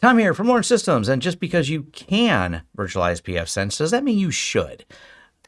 Tom here from Lawrence Systems, and just because you can virtualize pfSense, does that mean you should?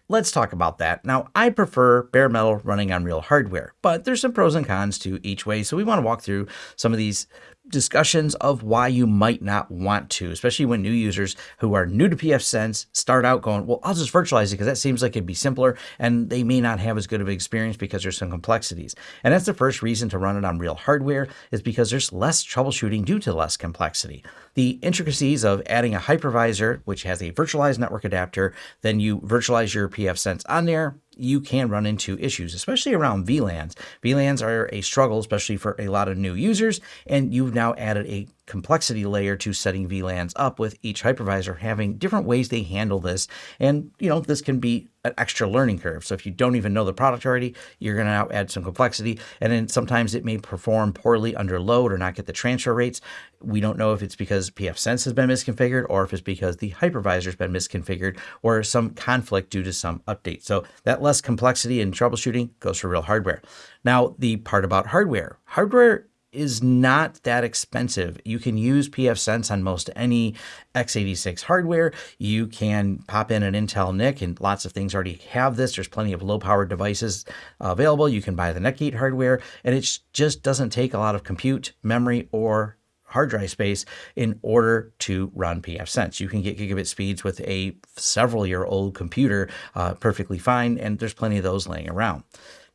Let's talk about that. Now, I prefer bare metal running on real hardware, but there's some pros and cons to each way, so we want to walk through some of these discussions of why you might not want to, especially when new users who are new to pfSense start out going, well, I'll just virtualize it because that seems like it'd be simpler and they may not have as good of an experience because there's some complexities. And that's the first reason to run it on real hardware is because there's less troubleshooting due to less complexity. The intricacies of adding a hypervisor, which has a virtualized network adapter, then you virtualize your pfSense on there, you can run into issues, especially around VLANs. VLANs are a struggle, especially for a lot of new users, and you've now added a complexity layer to setting VLANs up with each hypervisor having different ways they handle this. And, you know, this can be an extra learning curve. So if you don't even know the product already, you're going to now add some complexity. And then sometimes it may perform poorly under load or not get the transfer rates. We don't know if it's because pfSense has been misconfigured or if it's because the hypervisor has been misconfigured or some conflict due to some update. So that less complexity in troubleshooting goes for real hardware. Now, the part about hardware. Hardware is not that expensive. You can use pfSense on most any x86 hardware. You can pop in an Intel NIC and lots of things already have this. There's plenty of low power devices available. You can buy the Netgate hardware and it just doesn't take a lot of compute, memory, or hard drive space in order to run pfSense. You can get gigabit speeds with a several year old computer uh, perfectly fine, and there's plenty of those laying around.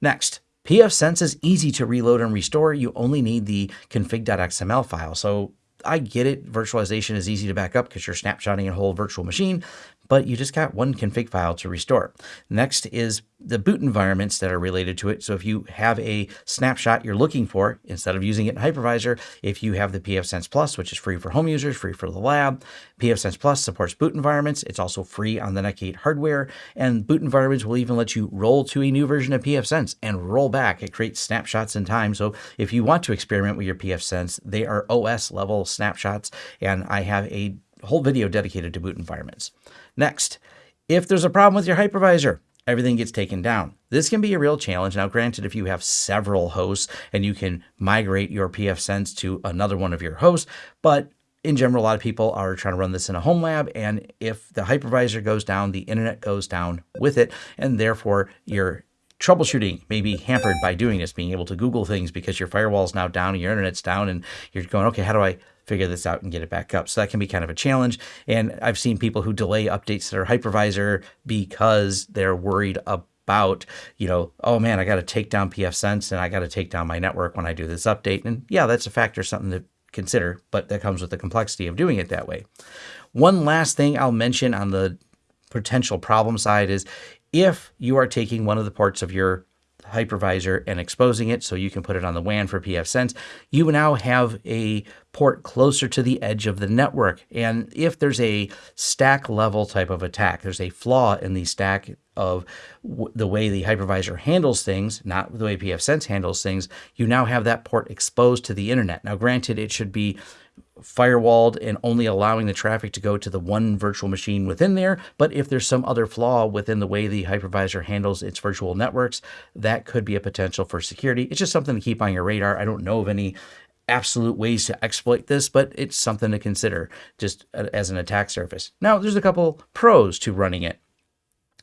Next, pfSense is easy to reload and restore. You only need the config.xml file. So I get it. Virtualization is easy to back up because you're snapshotting a whole virtual machine, but you just got one config file to restore. Next is the boot environments that are related to it. So if you have a snapshot you're looking for, instead of using it in hypervisor, if you have the pfSense Plus, which is free for home users, free for the lab, pfSense Plus supports boot environments. It's also free on the Netgate hardware, and boot environments will even let you roll to a new version of pfSense and roll back. It creates snapshots in time. So if you want to experiment with your pfSense, they are OS level snapshots, and I have a whole video dedicated to boot environments. Next, if there's a problem with your hypervisor, everything gets taken down. This can be a real challenge. Now, granted, if you have several hosts and you can migrate your pfSense to another one of your hosts, but in general, a lot of people are trying to run this in a home lab. And if the hypervisor goes down, the internet goes down with it. And therefore, your troubleshooting may be hampered by doing this, being able to Google things because your firewall is now down and your internet's down. And you're going, okay, how do I figure this out and get it back up. So that can be kind of a challenge. And I've seen people who delay updates to their hypervisor because they're worried about, you know, oh man, I got to take down pfSense and I got to take down my network when I do this update. And yeah, that's a factor, something to consider, but that comes with the complexity of doing it that way. One last thing I'll mention on the potential problem side is if you are taking one of the parts of your hypervisor and exposing it so you can put it on the WAN for pfSense, you now have a port closer to the edge of the network. And if there's a stack level type of attack, there's a flaw in the stack of the way the hypervisor handles things, not the way pfSense handles things, you now have that port exposed to the internet. Now, granted, it should be firewalled and only allowing the traffic to go to the one virtual machine within there. But if there's some other flaw within the way the hypervisor handles its virtual networks, that could be a potential for security. It's just something to keep on your radar. I don't know of any absolute ways to exploit this, but it's something to consider just as an attack surface. Now, there's a couple pros to running it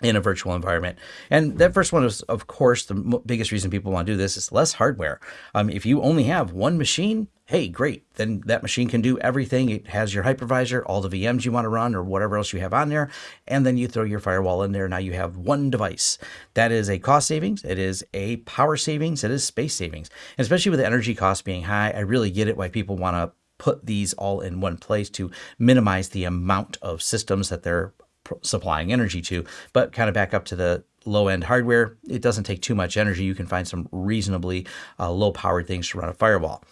in a virtual environment. And that first one is, of course, the biggest reason people want to do this is less hardware. Um, if you only have one machine, hey, great. Then that machine can do everything. It has your hypervisor, all the VMs you want to run, or whatever else you have on there. And then you throw your firewall in there. Now you have one device. That is a cost savings. It is a power savings. It is space savings. And especially with the energy costs being high, I really get it why people want to put these all in one place to minimize the amount of systems that they're supplying energy to. But kind of back up to the low end hardware, it doesn't take too much energy. You can find some reasonably uh, low powered things to run a firewall.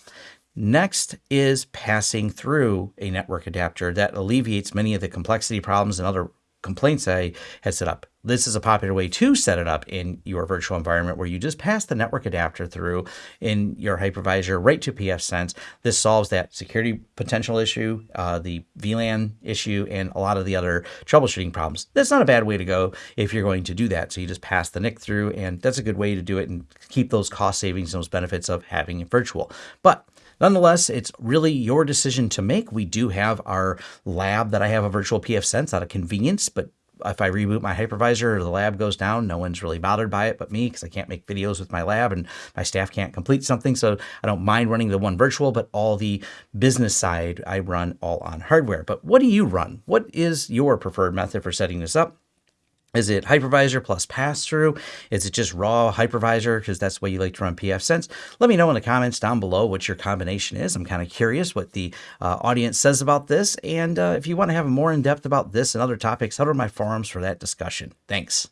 Next is passing through a network adapter that alleviates many of the complexity problems and other complaints I had set up. This is a popular way to set it up in your virtual environment where you just pass the network adapter through in your hypervisor right to pfSense. This solves that security potential issue, uh, the VLAN issue, and a lot of the other troubleshooting problems. That's not a bad way to go if you're going to do that. So you just pass the NIC through, and that's a good way to do it and keep those cost savings and those benefits of having it virtual. But Nonetheless, it's really your decision to make. We do have our lab that I have a virtual pfSense out of convenience, but if I reboot my hypervisor or the lab goes down, no one's really bothered by it but me because I can't make videos with my lab and my staff can't complete something. So I don't mind running the one virtual, but all the business side I run all on hardware. But what do you run? What is your preferred method for setting this up? Is it hypervisor plus pass-through? Is it just raw hypervisor because that's the way you like to run pfSense? Let me know in the comments down below what your combination is. I'm kind of curious what the uh, audience says about this. And uh, if you want to have more in-depth about this and other topics, head over to my forums for that discussion. Thanks.